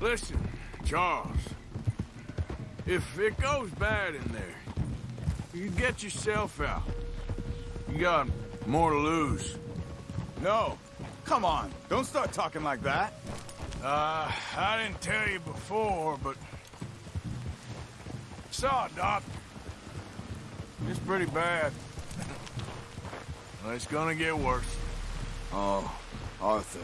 Listen, Charles. If it goes bad in there, you get yourself out. You got more to lose. No. Come on. Don't start talking like that. Uh, I didn't tell you before, but... Saw a doctor. It's pretty bad. well, it's gonna get worse. Oh, Arthur.